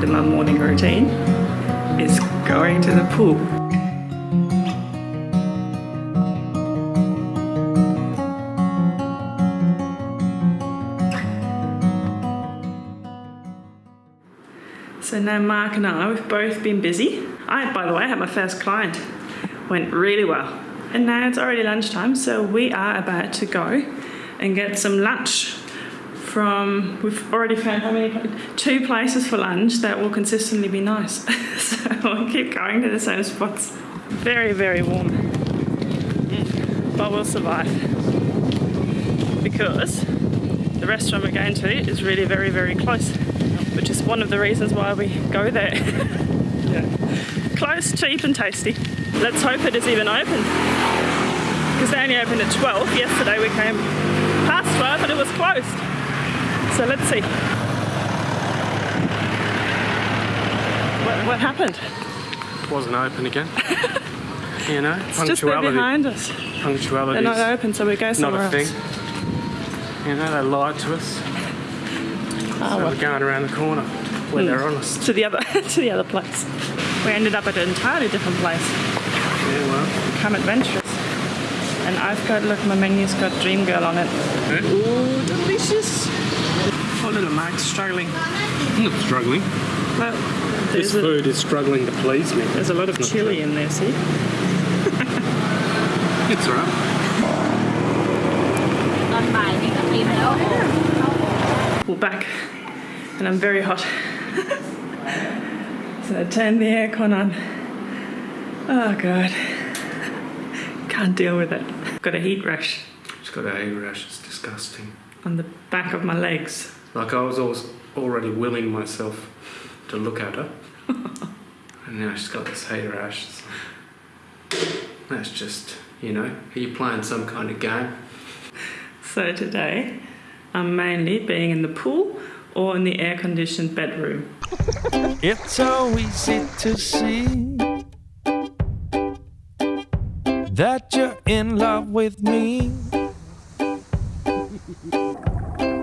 part of my morning routine is going to the pool. So now Mark and I, we've both been busy. I, by the way, had my first client. Went really well. And now it's already lunchtime, so we are about to go and get some lunch from, we've already found how many, two places for lunch that will consistently be nice. so we'll keep going to the same spots. Very, very warm. Mm. But we'll survive. Because the restaurant we're going to is really very, very close which is one of the reasons why we go there. yeah. Close, cheap and tasty. Let's hope it is even open. Because they only opened at 12. Yesterday we came past 12 but it was closed. So let's see. What, what happened? Wasn't open again. you know, it's just there behind us. Punctuality. They're not open, so we go somewhere not a else. thing. You know, they lied to us. Oh, so well. we're going around the corner where they're honest. To the other to the other place. We ended up at an entirely different place. Yeah, well. Come adventurous. And I've got look my menu's got Dream Girl on it. Eh? Ooh, delicious little them struggling. Not struggling. Well, this a, food is struggling to please me. There's a lot of chili true. in there, see? it's all right. We're back and I'm very hot. so I turned the aircon on. Oh god. Can't deal with it. Got a heat rash. It's got a heat rash, it's disgusting. On the back of my legs. Like I was always already willing myself to look at her. and now she's got this heat rash. It's like, that's just, you know, are you playing some kind of game? So today I'm mainly being in the pool or in the air conditioned bedroom. It's so easy to see that you're in love with me.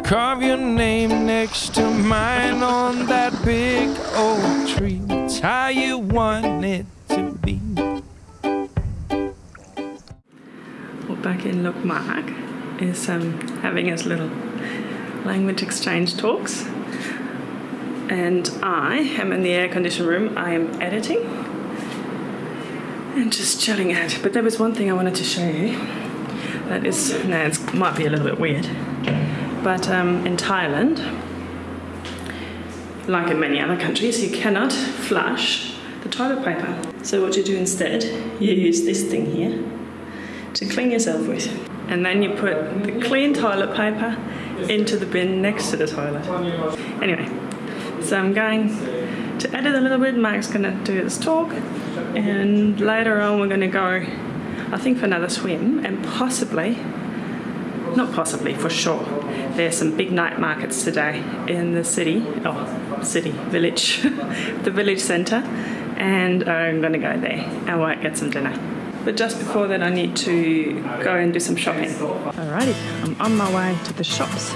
Carve your name next to mine on that big oak tree. It's how you want it to be. Well, back in Look Mark is um, having his little language exchange talks. And I am in the air conditioned room. I am editing and just chilling out. But there was one thing I wanted to show you. That is, now it might be a little bit weird, but um, in Thailand, like in many other countries, you cannot flush the toilet paper. So what you do instead, you use this thing here to clean yourself with. And then you put the clean toilet paper into the bin next to the toilet. Anyway, so I'm going to edit a little bit. Mark's gonna do his talk, and later on we're gonna go, I think, for another swim, and possibly, not possibly, for sure. There's some big night markets today in the city, oh, city, village, the village centre, and I'm gonna go there and might get some dinner. But just before that, I need to go and do some shopping. Alrighty, I'm on my way to the shops.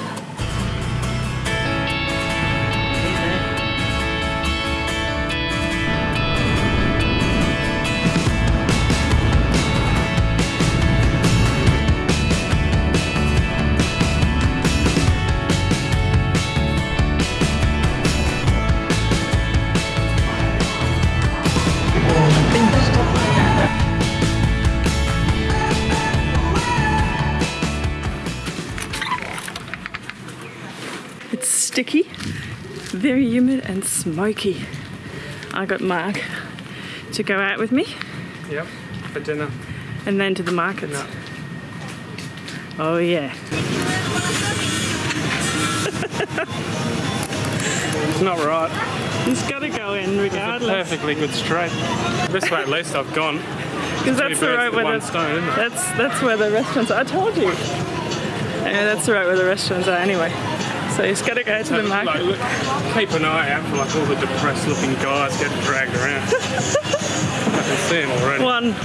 It's sticky, very humid and smoky. I got Mark to go out with me Yep, for dinner. and then to the markets. No. Oh yeah. It's not right. He's got to go in regardless. Perfectly good straight. This way at least I've gone. Because that's the road where the, stone, that's that's where the restaurants are. I told you. Yeah, that's the right where the restaurants are anyway. So he's got to go to the Like, market. look, keep an eye out for like all the depressed looking guys getting dragged around. I can see them already. One.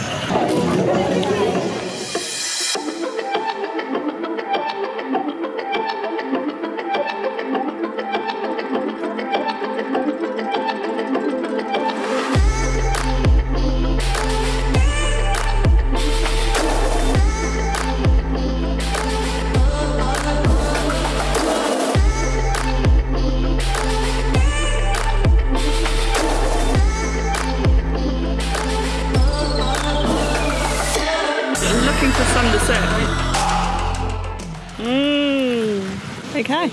Okay.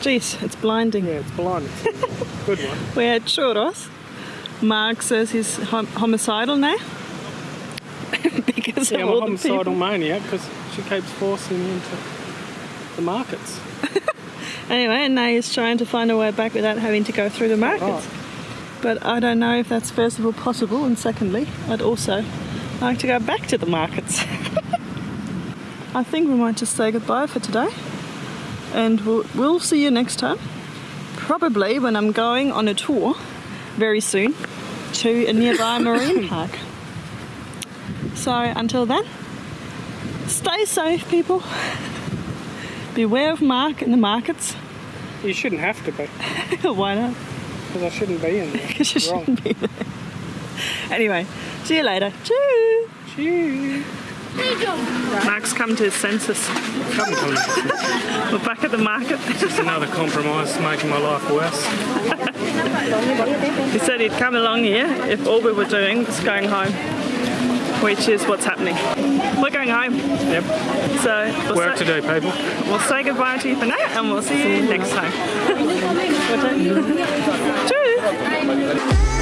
Jeez, it's blinding. Yeah, it's blinding. Good one. We're at Churros. Mark says he's hom- homicidal now. because Yeah, of I'm a all the homicidal maniac because she keeps forcing me into the markets. Anyway, and now he's trying to find a way back without having to go through the markets. But I don't know if that's first of all possible, and secondly, I'd also like to go back to the markets. I think we might just say goodbye for today, and we'll, we'll see you next time. Probably when I'm going on a tour very soon to a nearby marine park. So until then, stay safe, people. Beware of Mark in the markets. You shouldn't have to be Why not? because I shouldn't be in there. Because you Wrong. shouldn't be there. Anyway, see you later. Cheers. Cheers. Mark's come to his senses. Come on, We're back at the market. It's another compromise making my life worse. He said he'd come along here if all we were doing was going home, which is what's happening. We're going home. Yep. So we'll Work say, to do, people. we'll say goodbye to you for now and we'll see you next time. Cheers.